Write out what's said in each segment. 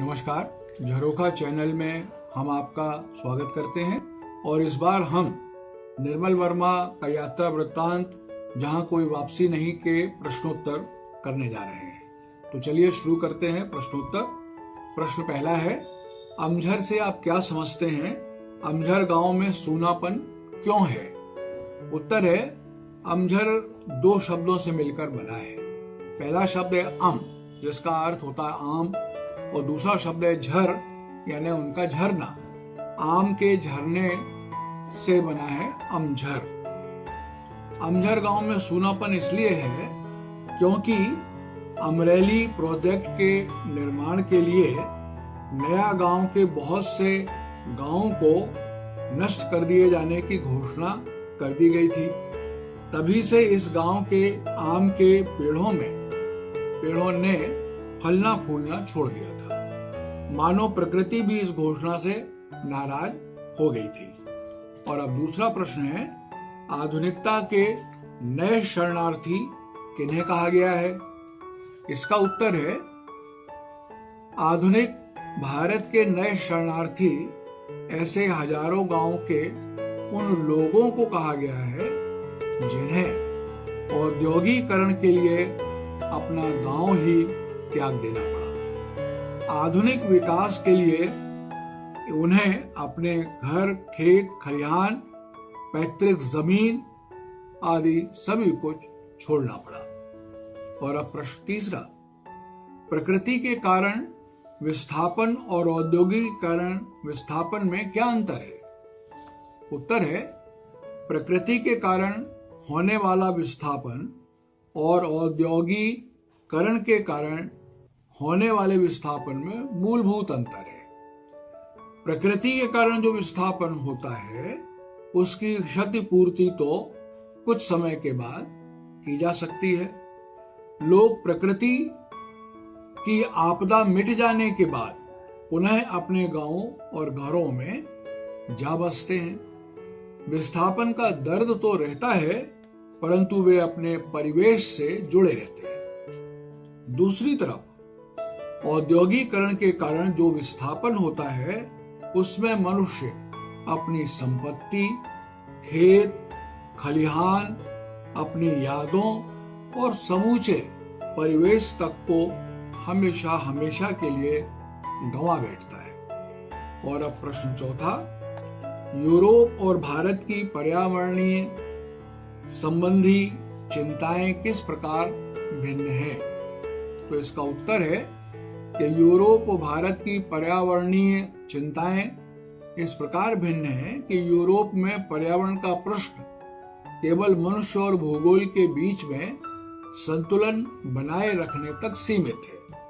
नमस्कार, झरोखा चैनल में हम आपका स्वागत करते हैं और इस बार हम निर्मल वर्मा का यात्रा वृत्तांत, जहाँ कोई वापसी नहीं के प्रश्नोत्तर करने जा रहे हैं। तो चलिए शुरू करते हैं प्रश्नोत्तर। प्रश्न पहला है, अमझर से आप क्या समझते हैं? अमझर गाँव में सूनापन क्यों है? उत्तर है, अमझर दो शब्दों से मिलकर बना है। पहला शब्द है अम, जिसका अर्थ होता है आम। और दूसरा शब्द है झर, यानी उनका झरना। आम के झरने से बना है अमझर। अमझर गाँव में सूनापन इसलिए है क्योंकि अमरेली प्रोजेक्ट के निर्माण के लिए नया गाँव के बहुत से गाँवों को नष्ट कर दिए जाने की घोषणा कर दी गई थी। तभी से इस गाँव के आम के पेड़ों में, पेड़ों ने फलना फूलना छोड़ दिया था। मानो प्रकृति भी इस घोषणा से नाराज़ हो गई थी। और अब दूसरा प्रश्न है, आधुनिकता के नए शरणार्थी किन्हें कहा गया है? इसका उत्तर है, आधुनिक भारत के नए शरणार्थी ऐसे हज़ारों गाँव के उन लोगों को कहा गया है, जिन्हें औद्योगिकरण के लिए अपना गाँव ही त्याग देना पड़ा। आधुनिक विकास के लिए उन्हें अपने घर, खेत, खलिहान, पैतृक ज़मीन आदि सभी कुछ छोड़ना पड़ा। और अब प्रश्न तीसरा, प्रकृति के कारण विस्थापन और औद्योगिकरण विस्थापन में क्या अंतर है? उत्तर है, प्रकृति के कारण होने वाला विस्थापन और औद्योगिकरण के कारण होने वाले विस्थापन में मूलभूत अंतर है। प्रकृति के कारण जो विस्थापन होता है, उसकी क्षतिपूर्ति तो कुछ समय के बाद की जा सकती है। लोग प्रकृति की आपदा मिट जाने के बाद पुनः अपने गाँवों और घरों में जा बसते हैं। विस्थापन का दर्द तो रहता है, परंतु वे अपने परिवेश से जुड़े रहते हैं। दूसरी तरफ़ औद्योगिकरण के कारण जो विस्थापन होता है, उसमें मनुष्य अपनी संपत्ति, खेत, खलिहान, अपनी यादों और समूचे परिवेश तक को हमेशा हमेशा के लिए गंवा बैठता है। और अब प्रश्न चौथा, यूरोप और भारत की पर्यावरणीय संबंधी चिंताएँ किस प्रकार भिन्न हैं? तो इसका उत्तर है कि यूरोप भारत की पर्यावरणीय चिंताएँ इस प्रकार भिन्न है कि यूरोप में पर्यावरण का प्रश्न केवल मनुष्य और भूगोल के बीच में संतुलन बनाए रखने तक सीमित है।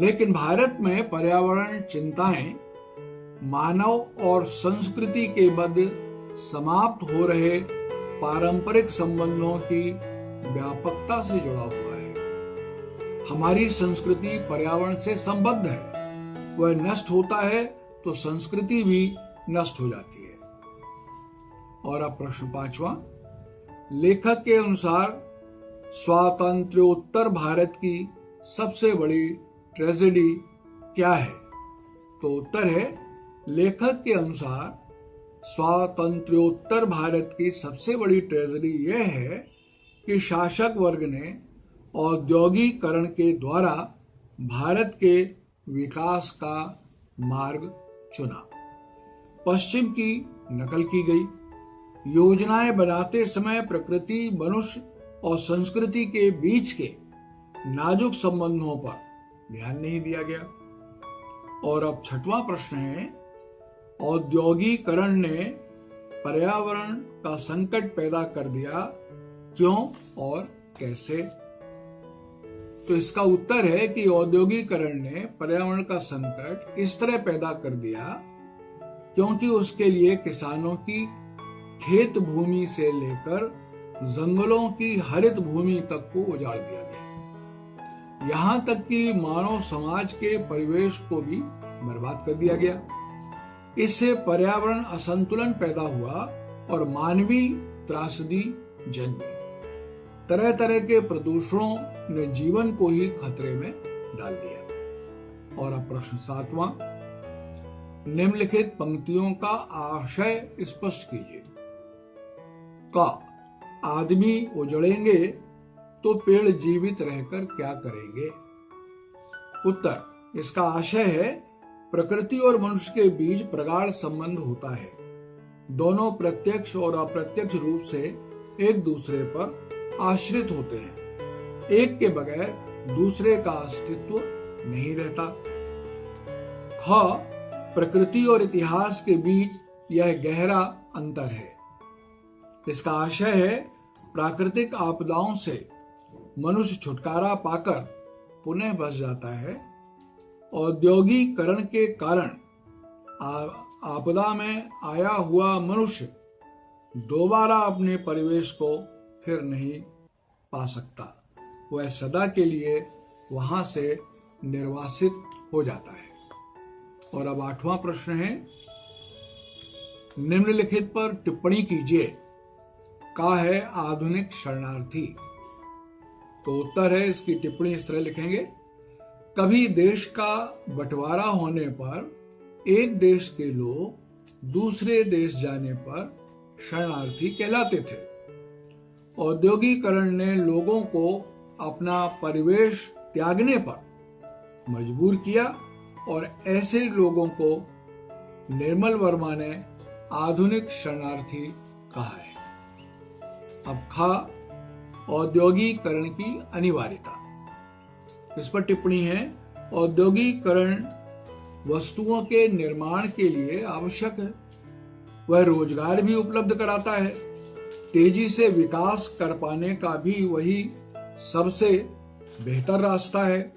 लेकिन भारत में पर्यावरण चिंताएँ मानव और संस्कृति के मध्य समाप्त हो रहे पारंपरिक संबंधों की व्यापकता से जुड़ा हुआ हमारी संस्कृति पर्यावरण से संबद्ध है। वह नष्ट होता है तो संस्कृति भी नष्ट हो जाती है। और अब प्रश्न पांचवा। लेखक के अनुसार स्वातंत्र्योत्तर भारत की सबसे बड़ी ट्रेजेडी क्या है? तो उत्तर है, लेखक के अनुसार स्वातंत्र्योत्तर भारत की सबसे बड़ी ट्रेजेडी यह है कि शासक वर्ग ने औद्योगिकरण के द्वारा भारत के विकास का मार्ग चुना। पश्चिम की नकल की गई। योजनाएँ बनाते समय प्रकृति, मनुष्य और संस्कृति के बीच के नाजुक संबंधों पर ध्यान नहीं दिया गया। और अब छठवां प्रश्न है, औद्योगिकरण ने पर्यावरण का संकट पैदा कर दिया क्यों और कैसे? तो इसका उत्तर है कि औद्योगिकरण ने पर्यावरण का संकट इस तरह पैदा कर दिया क्योंकि उसके लिए किसानों की खेत भूमि से लेकर जंगलों की हरित भूमि तक को उजाड़ दिया गया। यहाँ तक कि मानव समाज के परिवेश को भी बर्बाद कर दिया गया। इससे पर्यावरण असंतुलन पैदा हुआ और मानवीय त्रासदी जन्मी। तरह तरह के प्रदूषणों ने जीवन को ही खतरे में डाल दिया। और अब प्रश्न सातवां, निम्नलिखित पंक्तियों का आशय स्पष्ट कीजिए। का, आदमी उजड़ेंगे तो पेड़ जीवित रहकर क्या करेंगे? उत्तर, इसका आशय है, प्रकृति और मनुष्य के बीच प्रगाढ़ संबंध होता है। दोनों प्रत्यक्ष और अप्रत्यक्ष रूप से एक दूसरे पर आश्रित होते हैं। एक के बगैर दूसरे का अस्तित्व नहीं रहता। ख, प्रकृति और इतिहास के बीच यह गहरा अंतर है। इसका आशय है, प्राकृतिक आपदाओं से मनुष्य छुटकारा पाकर पुनः बस जाता है। औद्योगिकरण के कारण आपदा में आया हुआ मनुष्य दोबारा अपने परिवेश को फिर नहीं पा सकता। वह सदा के लिए वहाँ से निर्वासित हो जाता है। और अब आठवां प्रश्न है। निम्नलिखित पर टिप्पणी कीजिए। का है आधुनिक शरणार्थी? तो उत्तर है, इसकी टिप्पणी इस तरह लिखेंगे। कभी देश का बंटवारा होने पर एक देश के लोग दूसरे देश जाने पर शरणार्थी कहलाते थे। औद्योगिकरण ने लोगों को अपना परिवेश त्यागने पर मजबूर किया और ऐसे लोगों को निर्मल वर्मा ने आधुनिक शरणार्थी कहा है। अब खा औद्योगिकरण की अनिवार्यता। इस पर टिप्पणी है, औद्योगिकरण वस्तुओं के निर्माण के लिए आवश्यक है वह रोज़गार भी उपलब्ध कराता है। तेज़ी से विकास कर पाने का भी वही सबसे बेहतर रास्ता है।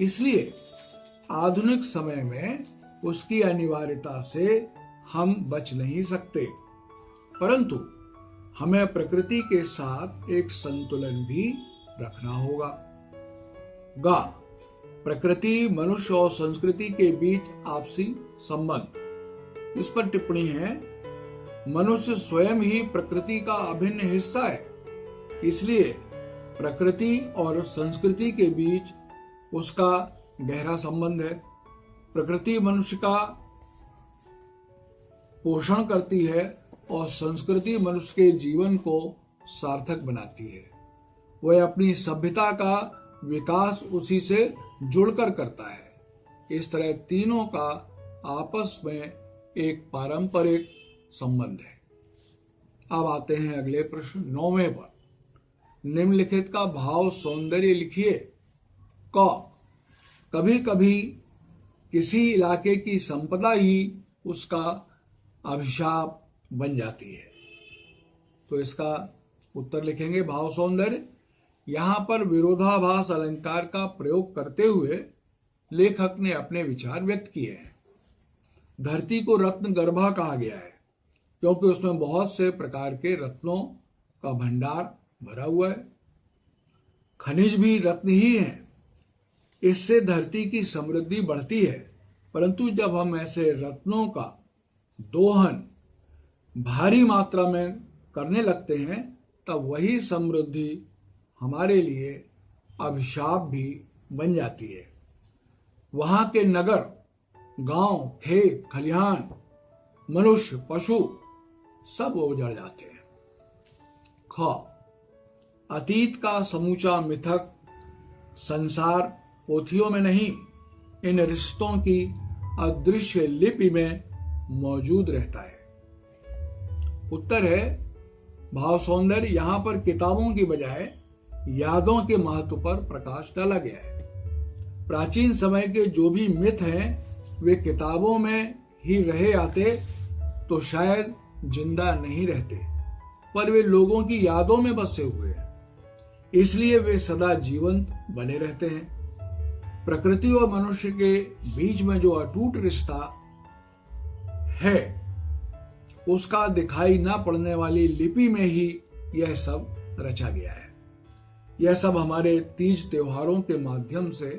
इसलिए आधुनिक समय में उसकी अनिवार्यता से हम बच नहीं सकते। परंतु हमें प्रकृति के साथ एक संतुलन भी रखना होगा। गा, प्रकृति, मनुष्य और संस्कृति के बीच आपसी संबंध। इस पर टिप्पणी है मनुष्य स्वयं ही प्रकृति का अभिन्न हिस्सा है। इसलिए प्रकृति और संस्कृति के बीच उसका गहरा संबंध है। प्रकृति मनुष्य का पोषण करती है और संस्कृति मनुष्य के जीवन को सार्थक बनाती है। वह अपनी सभ्यता का विकास उसी से जुड़कर करता है। इस तरह तीनों का आपस में एक पारंपरिक संबंध है। अब आते हैं अगले प्रश्न, नौवे पर। निम्नलिखित का भाव सौंदर्य लिखिए। क कभी कभी किसी इलाके की संपदा ही उसका अभिशाप बन जाती है। तो इसका उत्तर लिखेंगे भाव सौंदर्य। यहाँ पर विरोधाभास अलंकार का प्रयोग करते हुए लेखक ने अपने विचार व्यक्त किए हैं। धरती को रत्न गर्भा कहा गया है। क्योंकि उसमें बहुत से प्रकार के रत्नों का भंडार भरा हुआ है। खनिज भी रत्न ही है। इससे धरती की समृद्धि बढ़ती है। परंतु जब हम ऐसे रत्नों का दोहन भारी मात्रा में करने लगते हैं, तब वही समृद्धि हमारे लिए अभिशाप भी बन जाती है। वहाँ के नगर, गाँव, खेत, खलिहान, मनुष्य, पशु सब उजड़ जाते हैं। ख, अतीत का समूचा मिथक, संसार पोथियों में नहीं, इन रिश्तों की अदृश्य लिपि में मौजूद रहता है। उत्तर है, भाव सौंदर्य यहाँ पर किताबों की बजाय यादों के महत्व पर प्रकाश डाला गया है। प्राचीन समय के जो भी मिथ हैं, वे किताबों में ही रहे आते तो शायद ज़िंदा नहीं रहते, पर वे लोगों की यादों में बसे हुए हैं। इसलिए वे सदा जीवंत बने रहते हैं। प्रकृति और मनुष्य के बीच में जो अटूट रिश्ता है, उसका दिखाई न पड़ने वाली लिपि में ही यह सब रचा गया है। यह सब हमारे तीज त्योहारों के माध्यम से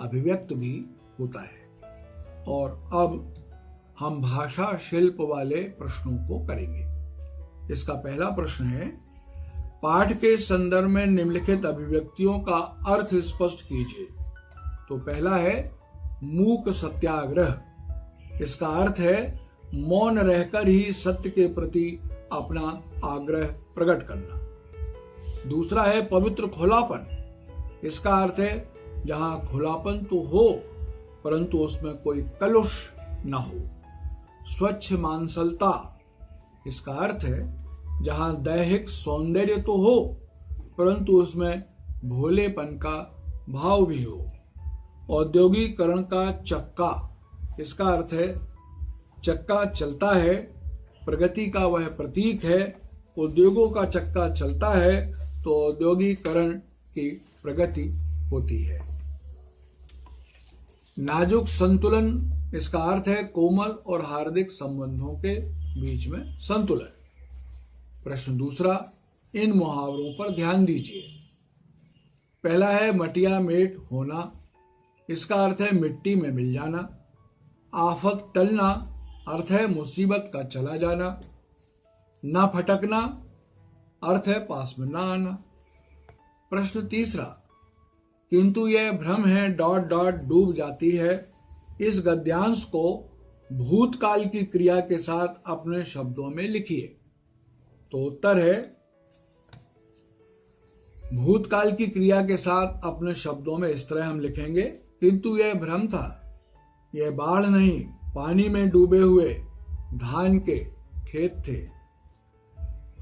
अभिव्यक्त भी होता है। और अब हम भाषा शिल्प वाले प्रश्नों को करेंगे। इसका पहला प्रश्न है, पाठ के संदर्भ में निम्नलिखित अभिव्यक्तियों का अर्थ स्पष्ट कीजिए। तो पहला है, मूक सत्याग्रह। इसका अर्थ है, मौन रहकर ही सत्य के प्रति अपना आग्रह प्रकट करना। दूसरा है, पवित्र खुलापन। इसका अर्थ है, जहाँ खुलापन तो हो, परंतु उसमें कोई कलुष ना हो। स्वच्छ मानसलता। इसका अर्थ है, जहाँ दैहिक सौंदर्य तो हो, परंतु उसमें भोलेपन का भाव भी हो। औद्योगिकरण का चक्का। इसका अर्थ है, चक्का चलता है, प्रगति का वह प्रतीक है, उद्योगों का चक्का चलता है तो औद्योगिकरण की प्रगति होती है। नाजुक संतुलन इसका अर्थ है कोमल और हार्दिक संबंधों के बीच में संतुलन। प्रश्न दूसरा, इन मुहावरों पर ध्यान दीजिए। पहला है मटिया मेट होना, इसका अर्थ है मिट्टी में मिल जाना। आफत टलना, अर्थ है मुसीबत का चला जाना। ना फटकना, अर्थ है पास में ना आना। प्रश्न तीसरा, किंतु यह भ्रम है, डॉट डॉट डूब जाती है इस गद्यांश को भूतकाल की क्रिया के साथ अपने शब्दों में लिखिए। तो उत्तर है, भूतकाल की क्रिया के साथ अपने शब्दों में इस तरह हम लिखेंगे, किंतु यह भ्रम था, यह बाढ़ नहीं, पानी में डूबे हुए धान के खेत थे।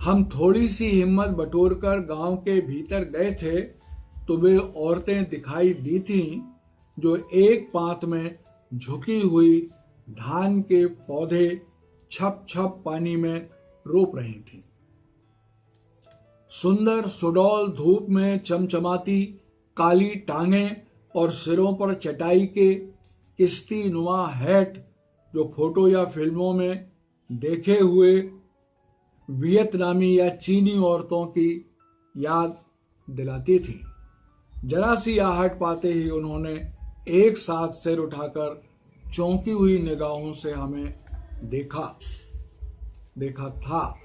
हम थोड़ी सी हिम्मत बटोरकर गाँव के भीतर गए थे तो वे औरतें दिखाई दी थीं, जो एक पात में झुकी हुई धान के पौधे छप छप पानी में रोप रही थी। सुंदर सुडौल धूप में चमचमाती काली टांगे और सिरों पर चटाई के किस्ती नुमा हैट जो फ़ोटो या फ़िल्मों में देखे हुए वियतनामी या चीनी औरतों की याद दिलाती थी। जरा सी आहट पाते ही उन्होंने एक साथ सिर उठाकर चौंकी हुई निगाहों से हमें देखा। देखा था।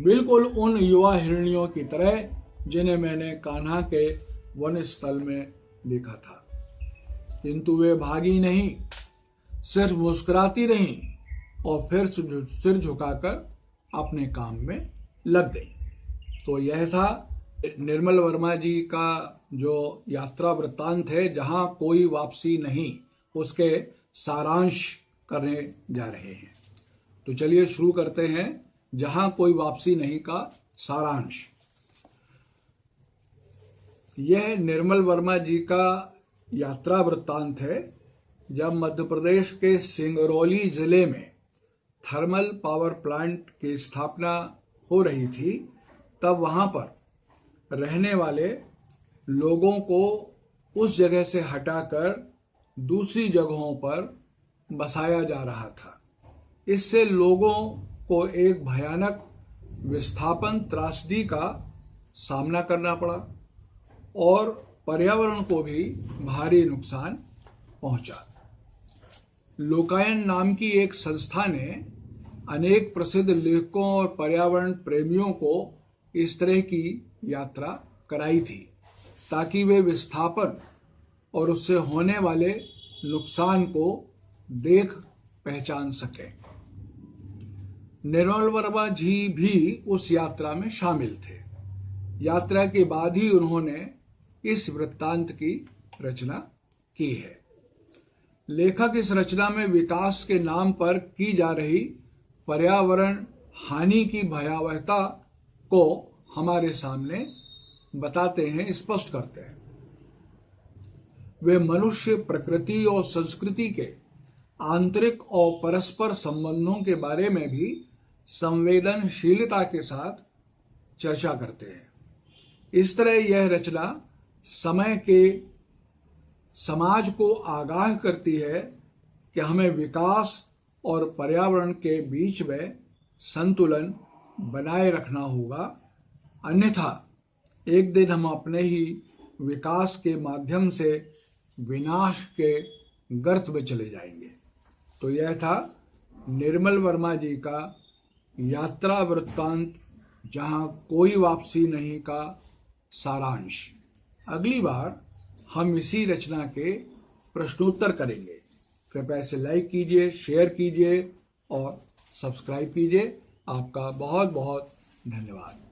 बिल्कुल उन युवा हिरणियों की तरह, जिन्हें मैंने कान्हा के वन स्थल में देखा था। किंतु वे भागी नहीं, सिर्फ़ मुस्कुराती रही और फिर सिर झुकाकर अपने काम में लग गई। तो यह था निर्मल वर्मा जी का जो यात्रा वृत्तांत है, जहाँ कोई वापसी नहीं, उसके सारांश करने जा रहे हैं। तो चलिए शुरू करते हैं। जहाँ कोई वापसी नहीं का सारांश। यह निर्मल वर्मा जी का यात्रा वृत्तांत है, जब मध्य प्रदेश के सिंगरौली ज़िले में थर्मल पावर प्लांट की स्थापना हो रही थी, तब वहाँ पर रहने वाले लोगों को उस जगह से हटाकर दूसरी जगहों पर बसाया जा रहा था। इससे लोगों को एक भयानक विस्थापन त्रासदी का सामना करना पड़ा और पर्यावरण को भी भारी नुकसान पहुँचा। लोकायन नाम की एक संस्था ने अनेक प्रसिद्ध लेखकों और पर्यावरण प्रेमियों को इस तरह की यात्रा कराई थी। ताकि वे विस्थापन और उससे होने वाले नुकसान को देख पहचान सकें। निर्मल वर्मा जी भी उस यात्रा में शामिल थे। यात्रा के बाद ही उन्होंने इस वृत्तांत की रचना की है। लेखक इस रचना में विकास के नाम पर की जा रही पर्यावरण हानि की भयावहता को हमारे सामने बताते हैं, स्पष्ट करते हैं। वे मनुष्य प्रकृति और संस्कृति के आंतरिक और परस्पर संबंधों के बारे में भी संवेदनशीलता के साथ चर्चा करते हैं। इस तरह यह रचना समय के समाज को आगाह करती है कि हमें विकास और पर्यावरण के बीच में संतुलन बनाए रखना होगा, अन्यथा एक दिन हम अपने ही विकास के माध्यम से विनाश के गर्त में चले जाएँगे। तो यह था निर्मल वर्मा जी का यात्रा वृत्तांत, जहाँ कोई वापसी नहीं का सारांश। अगली बार हम इसी रचना के प्रश्नोत्तर करेंगे। कृपया इसे लाइक कीजिए, शेयर कीजिए और सब्सक्राइब कीजिए। आपका बहुत बहुत धन्यवाद।